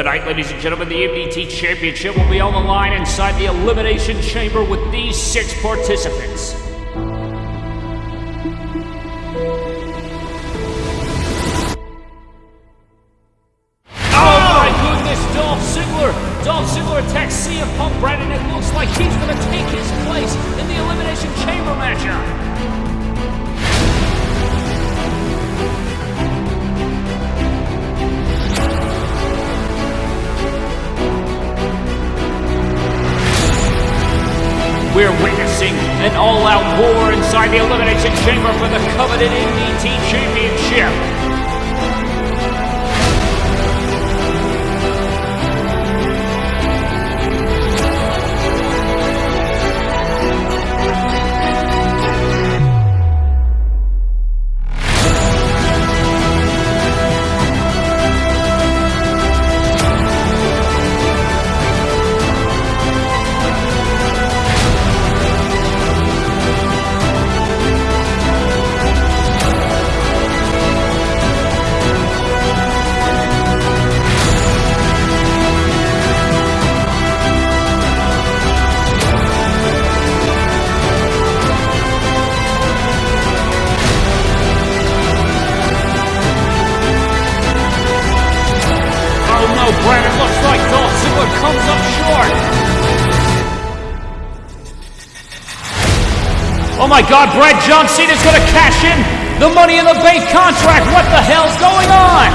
Tonight, ladies and gentlemen, the MDT Championship will be on the line inside the Elimination Chamber with these six participants. God, Brad John Cena's gonna cash in the Money in the Bank contract. What the hell's going on?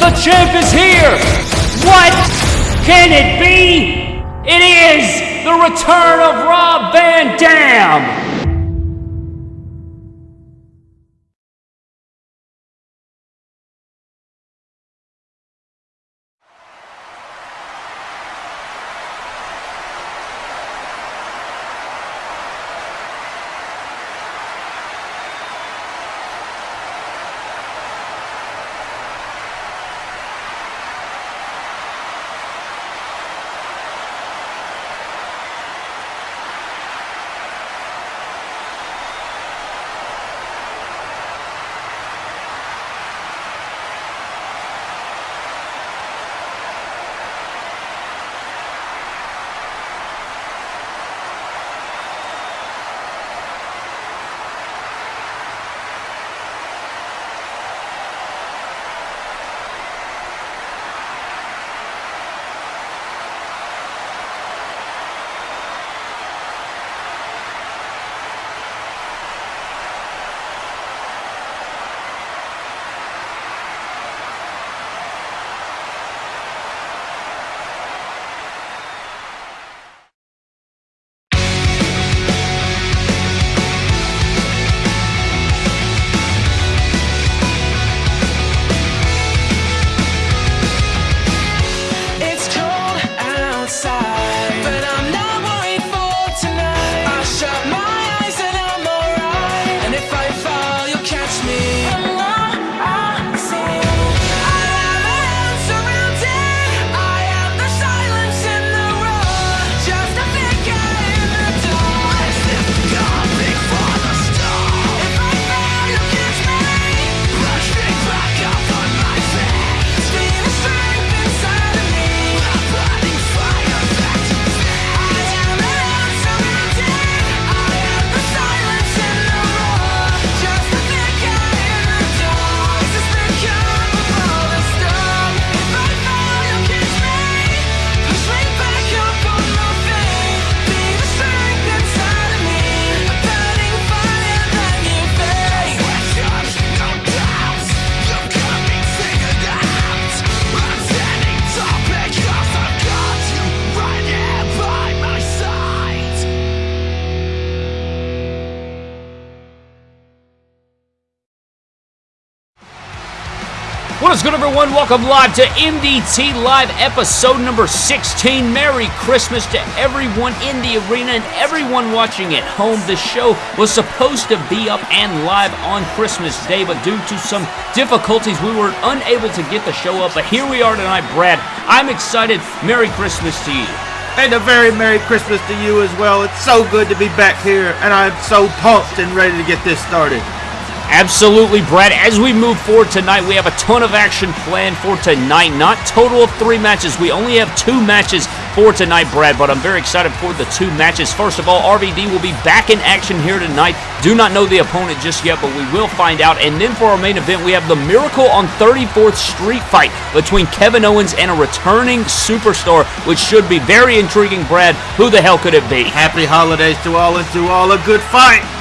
The champ is here. What can it be? It is the return of Rob Van Dam. Everyone? Welcome live to MDT Live episode number 16. Merry Christmas to everyone in the arena and everyone watching at home. The show was supposed to be up and live on Christmas Day, but due to some difficulties, we were unable to get the show up. But here we are tonight, Brad. I'm excited. Merry Christmas to you. And a very Merry Christmas to you as well. It's so good to be back here, and I'm so pumped and ready to get this started. Absolutely, Brad. As we move forward tonight, we have a ton of action planned for tonight. Not total of three matches. We only have two matches for tonight, Brad, but I'm very excited for the two matches. First of all, RVD will be back in action here tonight. Do not know the opponent just yet, but we will find out. And then for our main event, we have the Miracle on 34th Street fight between Kevin Owens and a returning superstar, which should be very intriguing, Brad. Who the hell could it be? Happy holidays to all and to all a good fight.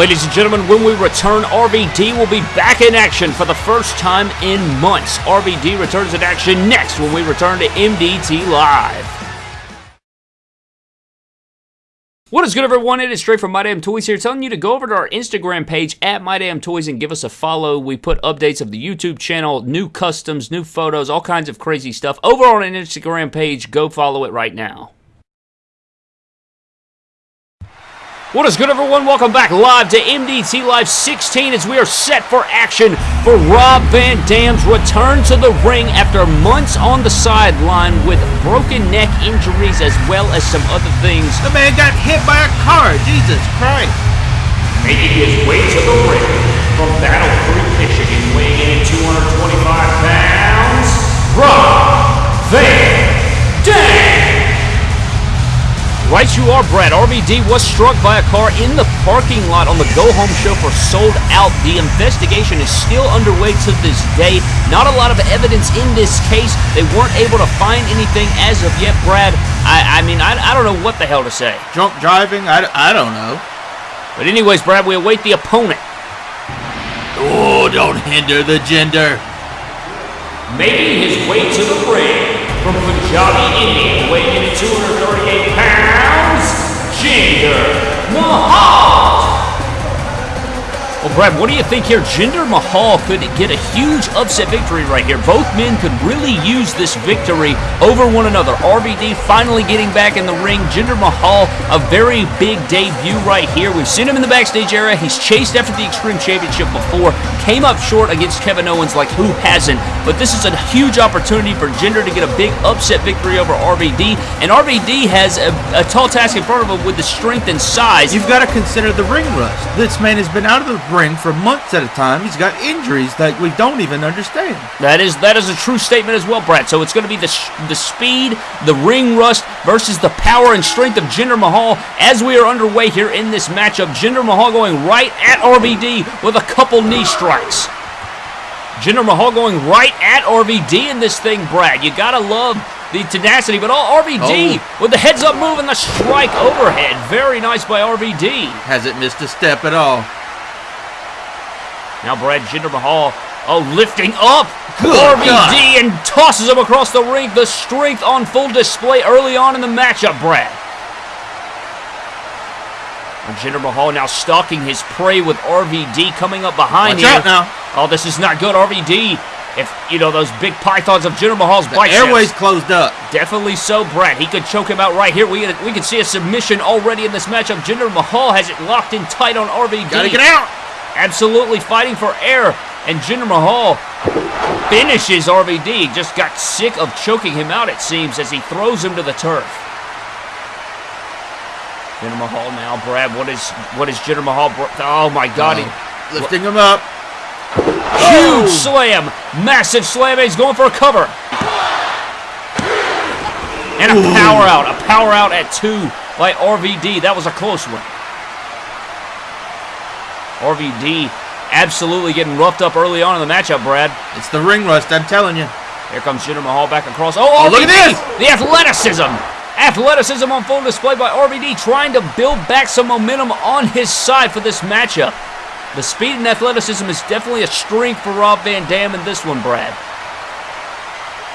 Ladies and gentlemen, when we return, RVD will be back in action for the first time in months. RVD returns in action next when we return to MDT Live. What is good, everyone? It is Trey from My Damn Toys here, telling you to go over to our Instagram page at My Damn Toys and give us a follow. We put updates of the YouTube channel, new customs, new photos, all kinds of crazy stuff over on an Instagram page. Go follow it right now. What is good, everyone? Welcome back live to MDT Live 16 as we are set for action for Rob Van Dam's return to the ring after months on the sideline with broken neck injuries as well as some other things. The man got hit by a car. Jesus Christ. Making his way to the ring from Battle Creek, Michigan, weighing in at 225 pounds, Rob Van Right you are, Brad. RVD was struck by a car in the parking lot on the Go Home show for Sold Out. The investigation is still underway to this day. Not a lot of evidence in this case. They weren't able to find anything as of yet, Brad. I, I mean, I, I don't know what the hell to say. Drunk driving? I, I don't know. But anyways, Brad, we await the opponent. Oh, don't hinder the gender. Making his way to the ring from Punjabi, India, weighing in at 238 Jinder Mahal. Well, Brad, what do you think here? Jinder Mahal could get a huge upset victory right here. Both men could really use this victory over one another. RVD finally getting back in the ring. Jinder Mahal, a very big debut right here. We've seen him in the backstage area. He's chased after the Extreme Championship before. Came up short against Kevin Owens like who hasn't. But this is a huge opportunity for Jinder to get a big upset victory over RVD. And RVD has a, a tall task in front of him with the strength and size. You've got to consider the ring rust. This man has been out of the ring for months at a time. He's got injuries that we don't even understand. That is that is a true statement as well, Brad. So it's going to be the sh- the speed, the ring rust versus the power and strength of Jinder Mahal as we are underway here in this matchup. Jinder Mahal going right at RVD with a couple knee strikes. Jinder Mahal going right at RVD in this thing, Brad. You gotta love the tenacity, but all RVD Oh. with the heads up move and the strike overhead. Very nice by RVD. Hasn't missed a step at all. Now Brad Jinder Mahal, oh, lifting up Good RVD God. and tosses him across the ring. The strength on full display early on in the matchup, Brad. And Jinder Mahal now stalking his prey with RVD coming up behind Watch here. out now. Oh, this is not good. RVD, if, you know, those big pythons of Jinder Mahal's The biceps. airways closed up. Definitely so, Brad. He could choke him out right here. We, we can see a submission already in this matchup. Jinder Mahal has it locked in tight on RVD. Gotta get out. Absolutely fighting for air. And Jinder Mahal finishes RVD. Just got sick of choking him out, it seems, as he throws him to the turf. Jinder Mahal now, Brad. What is what is Jinder Mahal? Oh my God! he- uh, Lifting him up. Huge slam, massive slam. He's going for a cover. And a power out, a power out at two by RVD. That was a close one. RVD absolutely getting roughed up early on in the matchup, Brad. It's the ring rust, I'm telling you. Here comes Jinder Mahal back across. Oh, RVD! look at this! The athleticism! Athleticism on full display by RVD, trying to build back some momentum on his side for this matchup. The speed and athleticism is definitely a strength for Rob Van Dam in this one, Brad.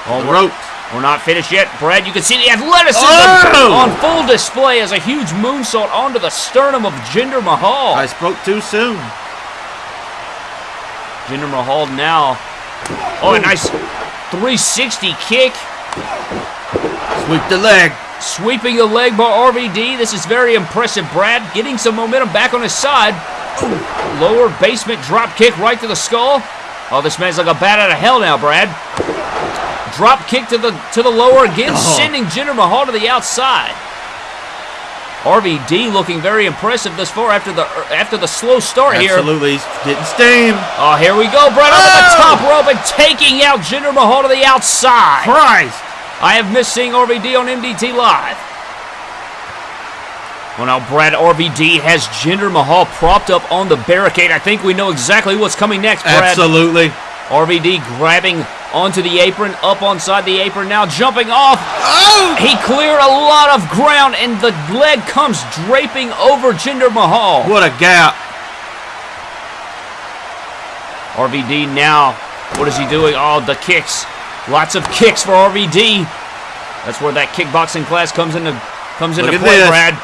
Oh, The ropes. We're not finished yet, Brad. You can see the athleticism Oh! on full display as a huge moonsault onto the sternum of Jinder Mahal. I spoke too soon. Jinder Mahal now. Oh, a nice 360 kick. Sweep the leg. Sweeping the leg by RVD. This is very impressive, Brad. Getting some momentum back on his side. Ooh, Lower basement drop kick right to the skull. Oh, this man's like a bat out of hell now, Brad. Drop kick to the to the lower again, Oh. sending Jinder Mahal to the outside. RVD looking very impressive thus far after the after the slow start here. Absolutely. He's getting steam. Oh, here we go, Brad over the Oh! top rope and taking out Jinder Mahal to the outside. Christ. I have missed seeing RVD on MDT Live. Well, now Brad RVD has Jinder Mahal propped up on the barricade. I think we know exactly what's coming next, Brad. Absolutely. RVD grabbing onto the apron, up onside the apron, now jumping off. Oh! He cleared a lot of ground, and the leg comes draping over Jinder Mahal. What a gap. RVD now, what is he doing? Oh, the kicks. Lots of kicks for RVD. That's where that kickboxing class comes into comes into Look play. Brad.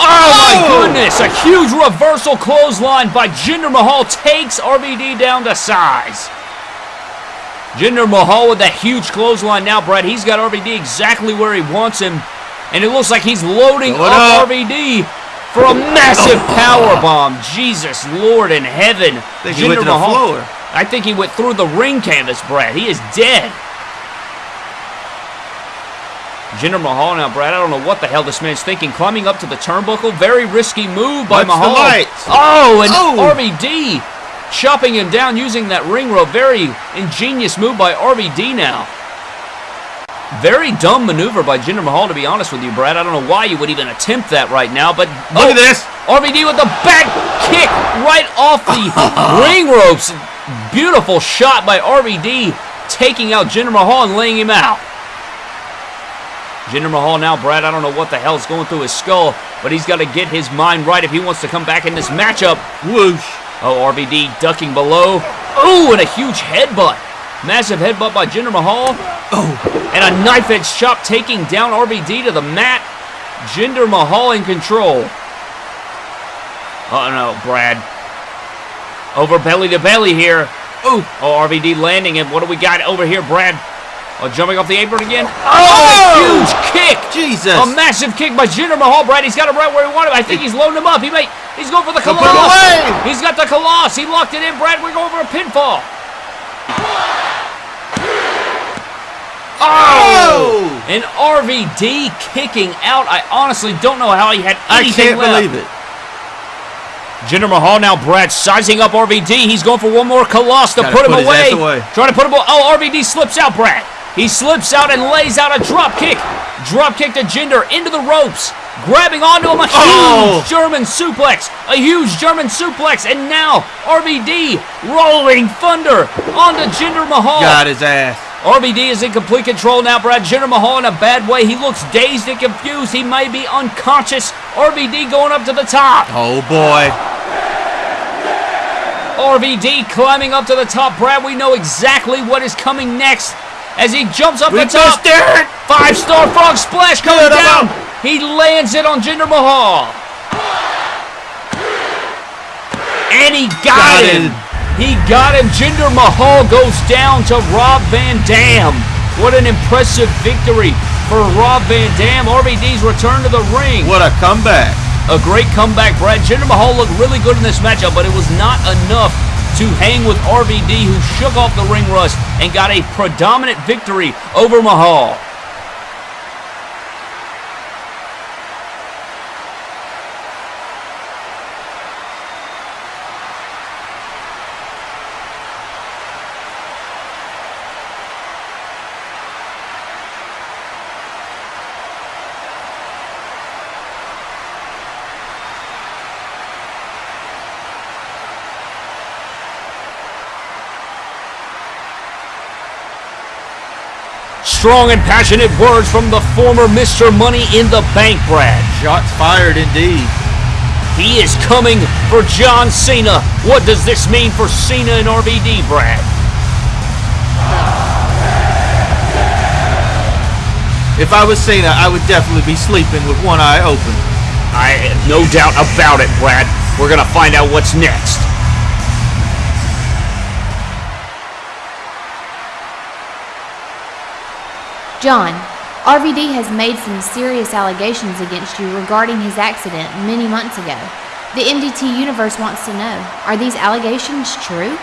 Oh my Oh! goodness! A huge reversal clothesline by Jinder Mahal takes RVD down to size. Jinder Mahal with that huge clothesline now, Brad. He's got RVD exactly where he wants him, and it looks like he's loading Going up, up. RVD for a massive oh. power bomb. Jesus Lord in heaven! I think he went to the floor. I think he went through the ring canvas, Brad. He is dead. Jinder Mahal now, Brad. I don't know what the hell this man's thinking. Climbing up to the turnbuckle. Very risky move by the Mahal. Oh, and Oh. RVD chopping him down using that ring rope. Very ingenious move by RVD now. Very dumb maneuver by Jinder Mahal, to be honest with you, Brad. I don't know why you would even attempt that right now, but Look oh, at this. RVD with the back kick right off the ring ropes. Beautiful shot by RVD, taking out Jinder Mahal and laying him out. Jinder Mahal now, Brad, I don't know what the hell's going through his skull, but he's got to get his mind right if he wants to come back in this matchup. Whoosh. Oh, RVD ducking below. Oh, and a huge headbutt. Massive headbutt by Jinder Mahal. Oh. And a knife edge chop taking down RVD to the mat. Jinder Mahal in control. Oh no, Brad. Over belly to belly here. Ooh. Oh, RVD landing him. What do we got over here, Brad? Oh, jumping off the apron again. Oh, Oh! a huge kick. Jesus. A massive kick by Jinder Mahal, Brad. He's got him right where he wanted him. I think he's loading him up. He may. He's going for the He'll put him Khallas. He's got the Khallas. He locked it in, Brad. We're going for a pinfall. Oh! oh! And RVD kicking out. I honestly don't know how he had anything I can't left. believe it. Jinder Mahal now, Brad, sizing up RVD. He's going for one more Khallas to Gotta put him put away. away. Trying to put him away. Oh, RVD slips out, Brad. He slips out and lays out a drop kick. Drop kick to Jinder into the ropes. Grabbing onto him, a oh. huge Oh. German suplex. A huge German suplex. And now RVD rolling thunder onto Jinder Mahal. Got his ass. RVD is in complete control now, Brad. Jinder Mahal in a bad way. He looks dazed and confused. He may be unconscious. RVD going up to the top. Oh boy. RVD climbing up to the top. Brad, we know exactly what is coming next as he jumps up We the top. missed. Five star frog splash coming down. He lands it on Jinder Mahal. And he got, Got him. it. He got him. Jinder Mahal goes down to Rob Van Dam. What an impressive victory for Rob Van Dam. RVD's return to the ring. What a comeback. A great comeback, Brad. Jinder Mahal looked really good in this matchup, but it was not enough to hang with RVD, who shook off the ring rust and got a predominant victory over Mahal. Strong and passionate words from the former Mr. Money in the Bank, Brad. Shots fired indeed. He is coming for John Cena. What does this mean for Cena and RVD, Brad? If I was Cena, I would definitely be sleeping with one eye open. I have no doubt about it, Brad. We're gonna find out what's next. John, RVD has made some serious allegations against you regarding his accident many months ago. The MDT universe wants to know are these allegations true?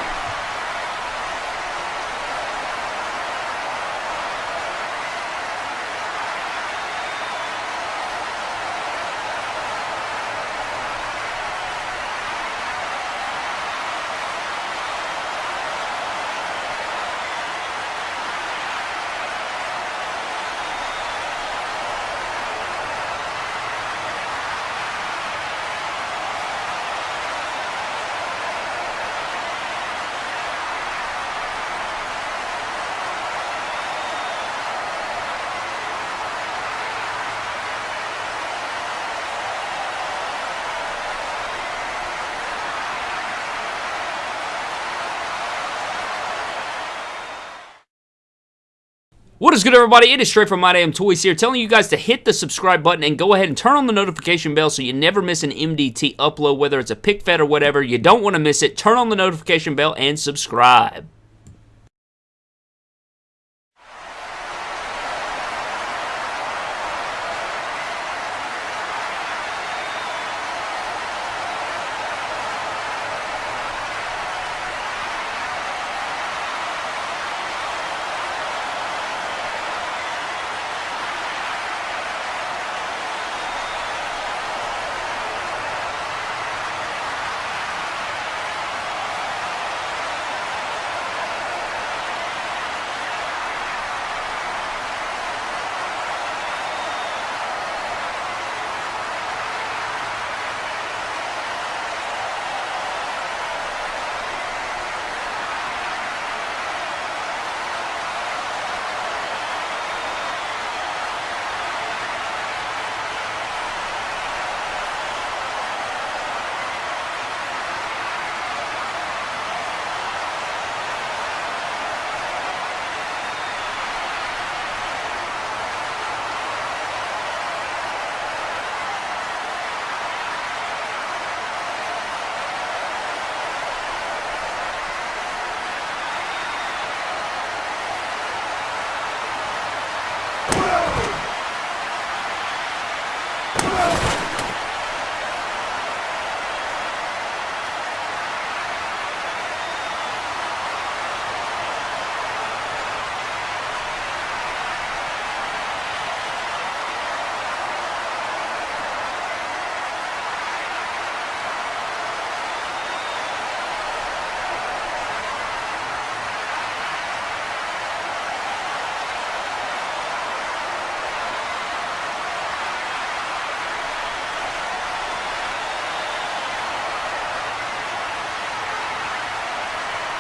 What is good, everybody? It is Trey from My Damn Toys here, telling you guys to hit the subscribe button and go ahead and turn on the notification bell so you never miss an MDT upload, whether it's a pick fed or whatever. You don't want to miss it. Turn on the notification bell and subscribe.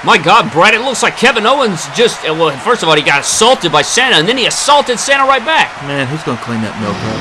My God, Brad, it looks like Kevin Owens just, uh, well, first of all, he got assaulted by Santa, and then he assaulted Santa right back. Man, who's gonna clean that milk up?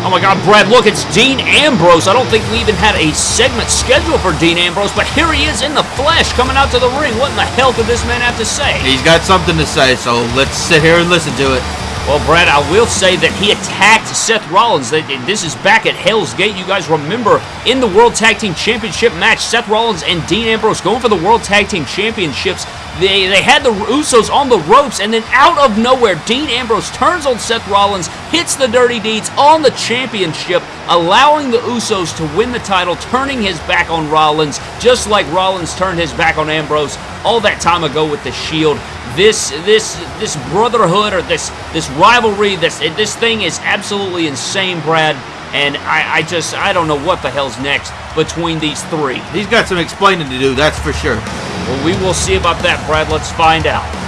Oh my God, Brad, look, it's Dean Ambrose. I don't think we even had a segment scheduled for Dean Ambrose, but here he is in the flesh coming out to the ring. What in the hell could this man have to say? He's got something to say, so let's sit here and listen to it. Well, Brad, I will say that he attacked Seth Rollins. This is back at Hell's Gate. You guys remember in the World Tag Team Championship match, Seth Rollins and Dean Ambrose going for the World Tag Team Championships. They, they had the Usos on the ropes, and then out of nowhere, Dean Ambrose turns on Seth Rollins, hits the Dirty Deeds on the championship, allowing the Usos to win the title, turning his back on Rollins, just like Rollins turned his back on Ambrose all that time ago with the Shield this this this brotherhood or this this rivalry this this thing is absolutely insane brad. And I, I just i don't know what the hell's next between these three. He's got some explaining to do, that's for sure. well we will see about that brad. Let's find out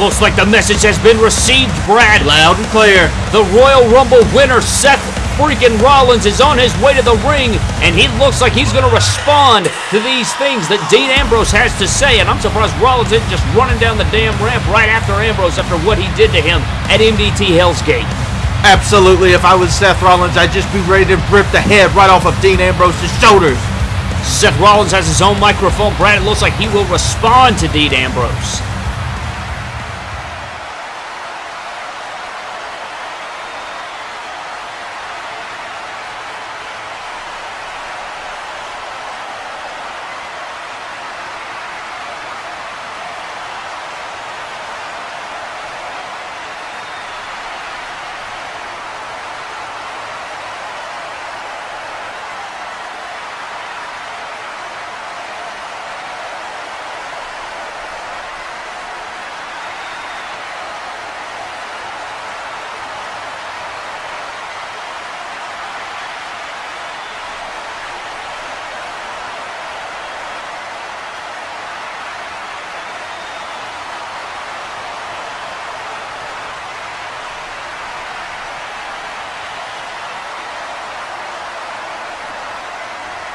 looks like the message has been received, Brad. Loud and clear. The Royal Rumble winner, Seth freaking Rollins, is on his way to the ring, and he looks like he's going to respond to these things that Dean Ambrose has to say. And I'm surprised Rollins isn't just running down the damn ramp right after Ambrose after what he did to him at MDT Hell's Gate. Absolutely, if I was Seth Rollins, I'd just be ready to rip the head right off of Dean Ambrose's shoulders. Seth Rollins has his own microphone. Brad, it looks like he will respond to Dean Ambrose.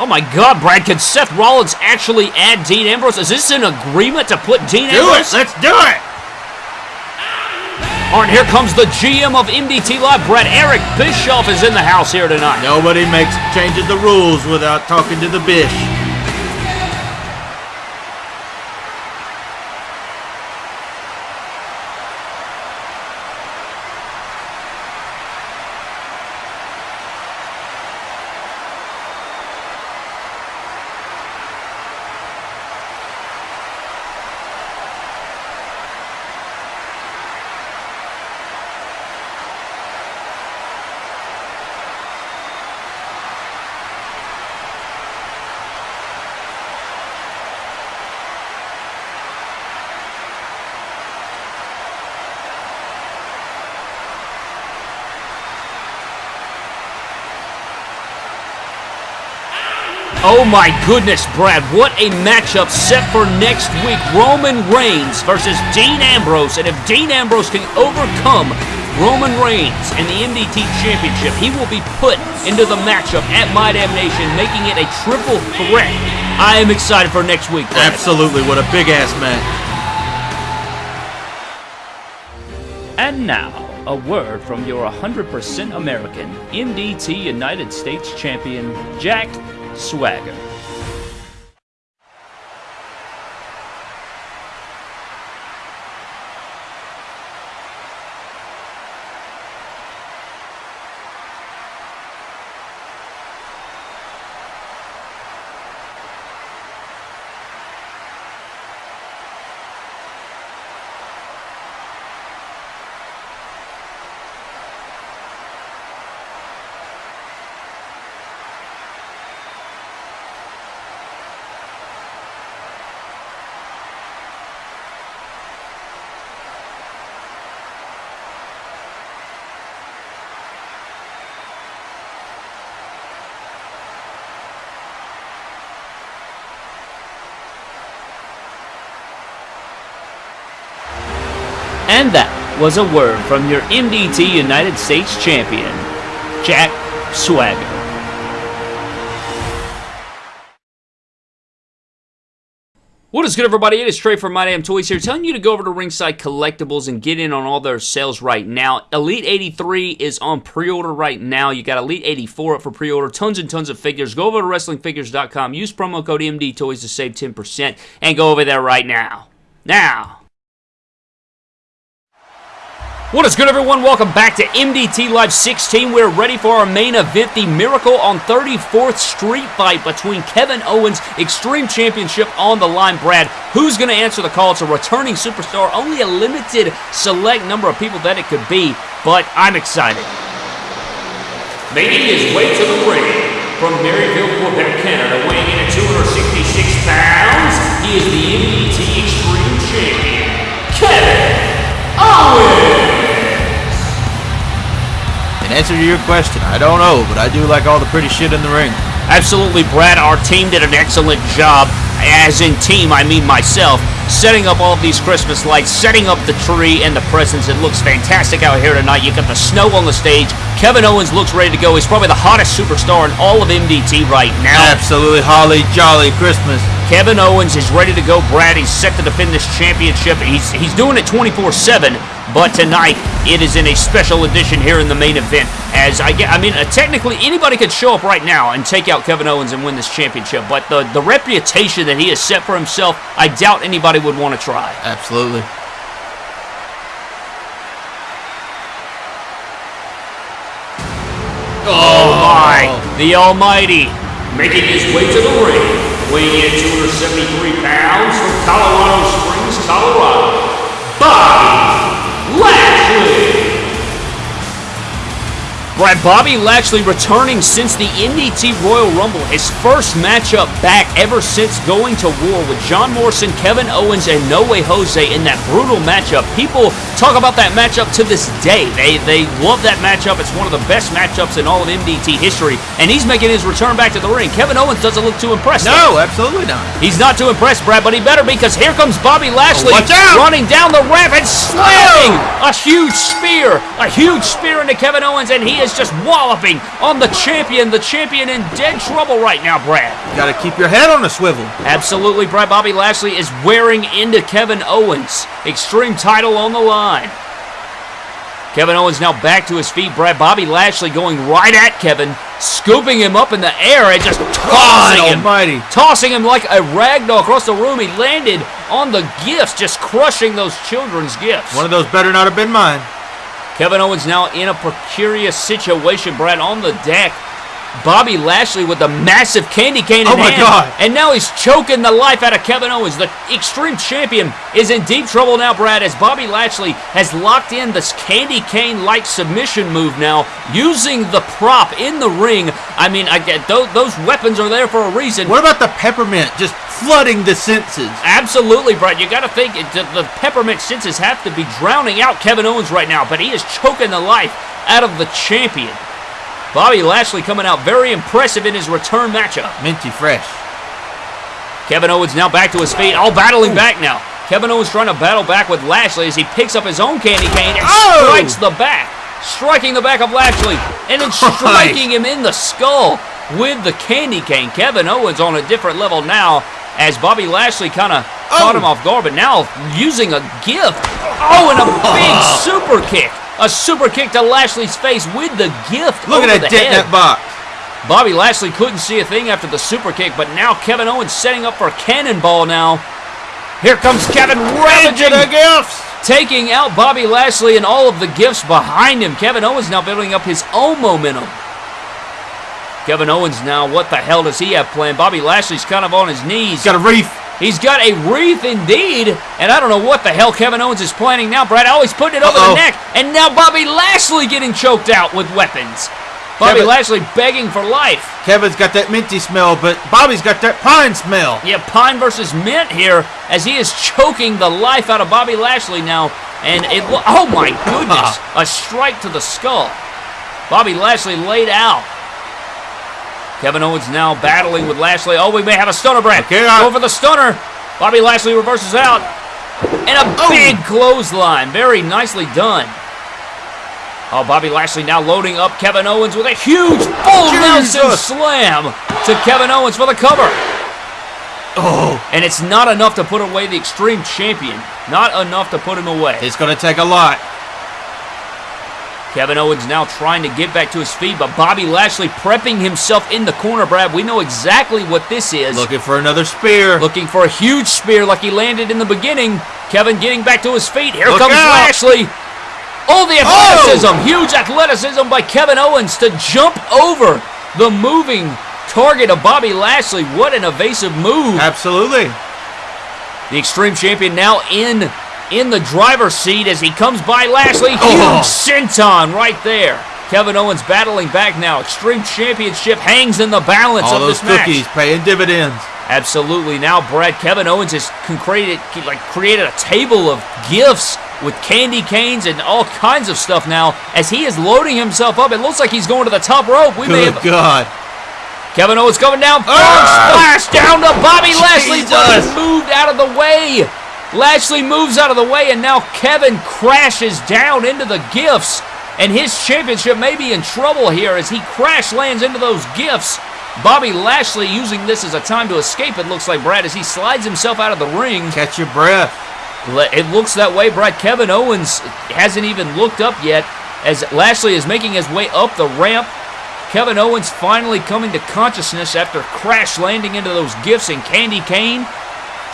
Oh my God, Brad! Can Seth Rollins actually add Dean Ambrose? Is this an agreement to put Dean Do it! Ambrose? Let's do it! All right, here comes the GM of MDT Live, Brad. Eric Bischoff is in the house here tonight. Nobody makes changes the rules without talking to the bish. Oh my goodness, Brad, what a matchup set for next week. Roman Reigns versus Dean Ambrose. And if Dean Ambrose can overcome Roman Reigns and the MDT Championship, he will be put into the matchup at My Damn Nation, making it a triple threat. I am excited for next week, Brad. Absolutely, what a big ass match. And now, a word from your 100% American MDT United States champion, Jack Swagger. And that was a word from your MDT United States champion, Jack Swagger. What is good, everybody? It is Trey from My Damn Toys here, telling you to go over to Ringside Collectibles and get in on all their sales right now. Elite 83 is on pre-order right now. You got Elite 84 up for pre-order. Tons and tons of figures. Go over to WrestlingFigures.com. Use promo code MD Toys to save 10%, and go over there right now. Now. What is good, everyone? Welcome back to MDT Live 16. We're ready for our main event, the Miracle on 34th Street fight between Kevin Owens, Extreme Championship on the line. Brad, who's going to answer the call? It's a returning superstar. Only a limited select number of people that it could be, but I'm excited. Making his way to the ring from Marieville, Quebec, Canada, weighing in at 266 pounds, he is the MDT Extreme Champion, Kevin In answer to your question, I don't know, but I do like all the pretty shit in the ring. Absolutely, Brad. Our team did an excellent job. As in team, I mean myself, setting up all these Christmas lights, setting up the tree and the presents. It looks fantastic out here tonight. You got the snow on the stage. Kevin Owens looks ready to go. He's probably the hottest superstar in all of MDT right now. Absolutely holly jolly Christmas. Kevin Owens is ready to go, Brad. He's set to defend this championship. He's he's doing it 24/7, but tonight it is in a special edition here in the main event. As I get, I mean, uh, technically anybody could show up right now and take out Kevin Owens and win this championship, but the the reputation that he has set for himself, I doubt anybody would want to try. Absolutely. Oh my! The Almighty making his way to the ring, weighing in 273 pounds from Colorado Springs, Colorado. Bobby Brad Bobby Lashley returning since the MDT Royal Rumble, his first matchup back ever since going to war with John Morrison, Kevin Owens, and No Way Jose in that brutal matchup. People talk about that matchup to this day. They they love that matchup. It's one of the best matchups in all of MDT history, and he's making his return back to the ring. Kevin Owens doesn't look too impressed. though. No, absolutely not. He's not too impressed, Brad, but he better be because here comes Bobby Lashley running down the ramp and slamming oh! a huge spear, a huge spear into Kevin Owens, and he is just walloping on the champion. The champion in dead trouble right now, Brad. You Got to keep your head on a swivel. Absolutely, Brad. Bobby Lashley is wearing into Kevin Owens. Extreme title on the line. Kevin Owens now back to his feet. Brad Bobby Lashley going right at Kevin, scooping him up in the air and just tossing God him almighty. tossing him like a ragdoll across the room. He landed on the gifts, just crushing those children's gifts. One of those better not have been mine. Kevin Owens now in a precarious situation, Brad, on the deck. Bobby Lashley with the massive candy cane in Oh my hand. God. And now he's choking the life out of Kevin Owens. The Extreme Champion is in deep trouble now, Brad, as Bobby Lashley has locked in this candy cane-like submission move now, using the prop in the ring. I mean, I get those, those weapons are there for a reason. What about the peppermint just flooding the senses? Absolutely, Brad. You got to think the, the peppermint senses have to be drowning out Kevin Owens right now, but he is choking the life out of the champion. Bobby Lashley coming out very impressive in his return matchup. Minty fresh. Kevin Owens now back to his feet, all battling back now. Kevin Owens trying to battle back with Lashley as he picks up his own candy cane and Oh! strikes the back, striking the back of Lashley, and then striking him in the skull with the candy cane. Kevin Owens on a different level now as Bobby Lashley kind of caught Oh! him off guard, but now using a gift. Oh, and a big super kick. A super kick to Lashley's face with the gift Look at that dent in that box. Bobby Lashley couldn't see a thing after the super kick, but now Kevin Owens setting up for a cannonball now. Here comes Kevin ravaging, the gifts. taking out Bobby Lashley and all of the gifts behind him. Kevin Owens now building up his own momentum. Kevin Owens now, what the hell does he have planned? Bobby Lashley's kind of on his knees. Got a reef. He's got a wreath indeed, and I don't know what the hell Kevin Owens is planning now. Brad always putting it over Uh-oh. the neck, and now Bobby Lashley getting choked out with weapons. Bobby Kevin- Lashley begging for life. Kevin's got that minty smell, but Bobby's got that pine smell. Yeah, Pine versus Mint here as he is choking the life out of Bobby Lashley now. And it, oh my goodness, a strike to the skull. Bobby Lashley laid out. Kevin Owens now battling with Lashley. Oh, we may have a stunner, Brad. Okay, I- Go for the stunner. Bobby Lashley reverses out. And a oh. big clothesline. Very nicely done. Oh, Bobby Lashley now loading up Kevin Owens with a huge full Nelson slam to Kevin Owens for the cover. Oh, And it's not enough to put away the Extreme Champion. Not enough to put him away. it's going to take a lot. Kevin Owens now trying to get back to his feet, but Bobby Lashley prepping himself in the corner, Brad. We know exactly what this is. Looking for another spear. Looking for a huge spear like he landed in the beginning. Kevin getting back to his feet. Here Look comes out. Lashley. Oh, the athleticism. Huge athleticism by Kevin Owens to jump over the moving target of Bobby Lashley. What an evasive move. Absolutely. The Extreme Champion now in in the driver's seat as he comes by Lashley. Huge Oh. senton right there. Kevin Owens battling back now. Extreme Championship hangs in the balance All of those this match. cookies paying dividends. Absolutely. Now, Brad Kevin Owens has created like created a table of gifts with candy canes and all kinds of stuff now as he is loading himself up. It looks like he's going to the top rope. We may Good have God. Kevin Owens coming down, Ah! splash down to Bobby Lashley, but Jesus. he moved out of the way. Lashley moves out of the way, and now Kevin crashes down into the gifts, and his championship may be in trouble here as he crash lands into those gifts. Bobby Lashley using this as a time to escape, it looks like, Brad, as he slides himself out of the ring. Catch your breath. It looks that way, Brad. Kevin Owens hasn't even looked up yet as Lashley is making his way up the ramp. Kevin Owens finally coming to consciousness after crash landing into those gifts and candy cane.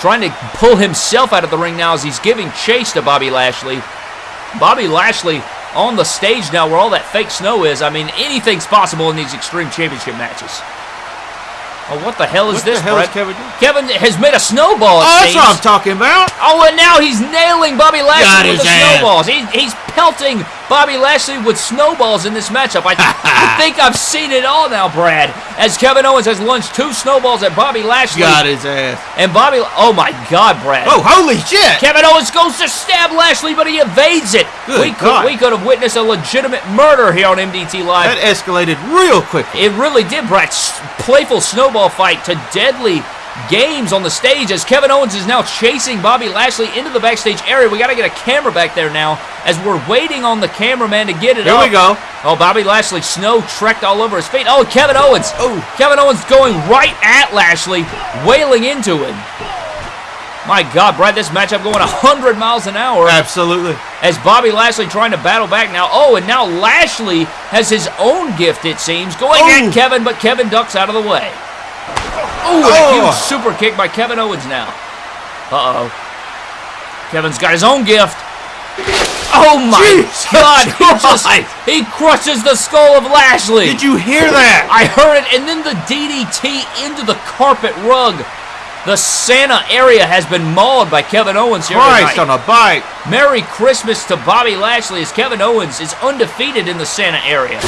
Trying to pull himself out of the ring now as he's giving chase to Bobby Lashley. Bobby Lashley on the stage now where all that fake snow is. I mean, anything's possible in these Extreme Championship matches. Oh, what the hell is What this, the hell is Kevin doing? Kevin has made a snowball. Oh, that's what I'm talking about. Oh, and now he's nailing Bobby Got Lashley with his the ass. snowballs. He, he's pelting Bobby Lashley with snowballs in this matchup. I, I think I've seen it all now, Brad. As Kevin Owens has lunged two snowballs at Bobby Lashley. Got his ass. And Bobby, oh my God, Brad. Oh, holy shit. Kevin Owens goes to stab Lashley, but he evades it. Good we could God. we could have witnessed a legitimate murder here on MDT Live. That escalated real quick. It really did, Brad. S- Playful snowball fight to deadly games on the stage as Kevin Owens is now chasing Bobby Lashley into the backstage area. We got to get a camera back there now as we're waiting on the cameraman to get it Here up. we go. Oh, Bobby Lashley, snow trekked all over his feet. Oh, Kevin Owens. Oh. Kevin Owens going right at Lashley, wailing into him. My God, Brad, this matchup going 100 miles an hour Absolutely. as Bobby Lashley trying to battle back now. Oh, and now Lashley has his own gift, it seems, going Oh. at Kevin, but Kevin ducks out of the way. Ooh, and a Oh. huge super kick by Kevin Owens now. Uh-oh. Kevin's got his own gift. Oh my Jesus God! He just he crushes the skull of Lashley. Did you hear that? I heard it, and then the DDT into the carpet rug. The Santa area has been mauled by Kevin Owens here Christ tonight. on a bike. Merry Christmas to Bobby Lashley as Kevin Owens is undefeated in the Santa area.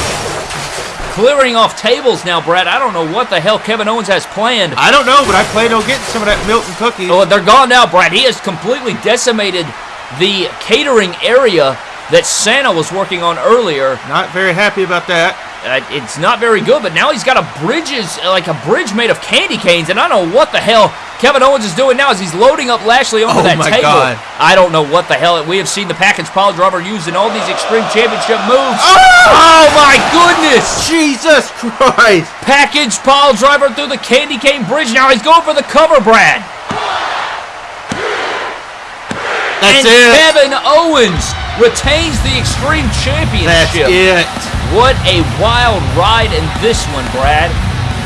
Clearing off tables now, Brad. I don't know what the hell Kevin Owens has planned. I don't know, but I plan on getting some of that Milton cookie. Oh, they're gone now, Brad. He has completely decimated the catering area that Santa was working on earlier. Not very happy about that. Uh, it's not very good, but now he's got a bridges like a bridge made of candy canes, and I don't know what the hell Kevin Owens is doing now as he's loading up Lashley onto Oh that my table. God. I don't know what the hell we have seen the package pile driver used in all these extreme championship moves. Oh! Oh my goodness! Jesus Christ. Package pile driver through the candy cane bridge. Now he's going for the cover, Brad. That's and it. Kevin Owens retains the extreme Championship. That's it. What a wild ride in this one, Brad.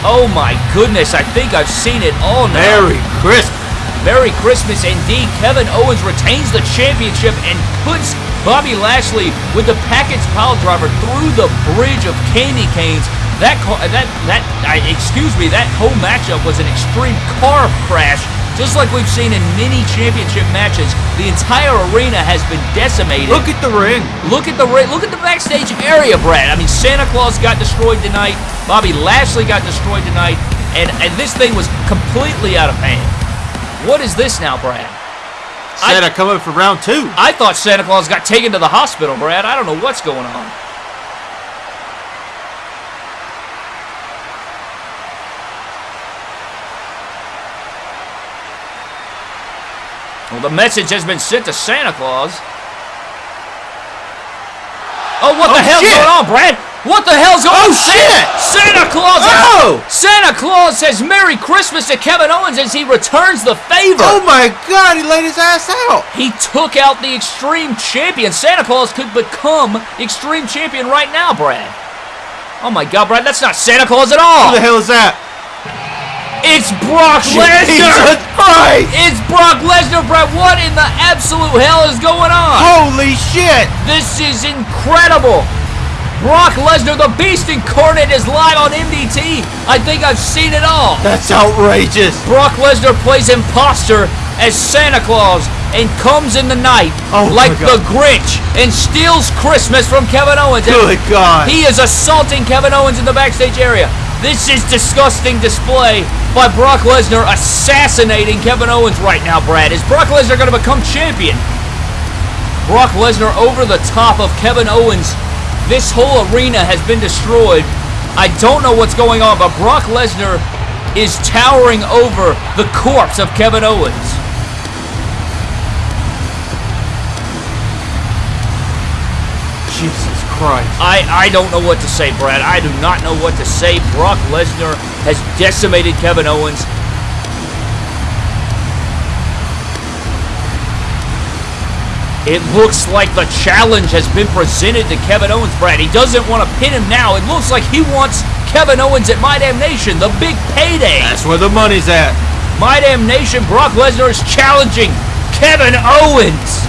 Oh my goodness, I think I've seen it all now. Merry Christmas. Merry Christmas indeed. Kevin Owens retains the championship and puts Bobby Lashley with the package pile driver through the bridge of candy canes. That that that I, excuse me, that whole matchup was an extreme car crash, just like we've seen in many championship matches. The entire arena has been decimated. Look at the ring. Look at the ra- look at the backstage area, Brad. I mean, Santa Claus got destroyed tonight. Bobby Lashley got destroyed tonight, and and this thing was completely out of hand. What is this now, Brad? I- Santa coming for round two. I thought Santa Claus got taken to the hospital, Brad. I don't know what's going on. Well, the message has been sent to Santa Claus. Oh, what the Oh, hell's shit. going on, Brad? What the hell's going Oh, on? Oh, shit. Santa Claus! Oh! Santa Claus says Merry Christmas to Kevin Owens as he returns the favor. Oh my God! He laid his ass out. He took out the Extreme Champion. Santa Claus could become Extreme Champion right now, Brad. Oh my God, Brad, that's not Santa Claus at all. Who the hell is that? It's Brock Lesnar. Christ! It's Brock Lesnar, Brad. What in the absolute hell is going on? Holy shit! This is incredible. Brock Lesnar, the Beast Incarnate, is live on MDT. I think I've seen it all. That's outrageous. Brock Lesnar plays imposter as Santa Claus and comes in the night Oh, like the Grinch and steals Christmas from Kevin Owens. Good God. He is assaulting Kevin Owens in the backstage area. This is disgusting display by Brock Lesnar assassinating Kevin Owens right now, Brad. Is Brock Lesnar going to become champion? Brock Lesnar over the top of Kevin Owens. This whole arena has been destroyed. I don't know what's going on, but Brock Lesnar is towering over the corpse of Kevin Owens. Jesus Christ. I, I don't know what to say, Brad. I do not know what to say. Brock Lesnar has decimated Kevin Owens. It looks like the challenge has been presented to Kevin Owens, Brad. He doesn't want to pin him now. It looks like he wants Kevin Owens at My Damn Nation, the big payday. That's where the money's at. My Damn Nation, Brock Lesnar is challenging Kevin Owens.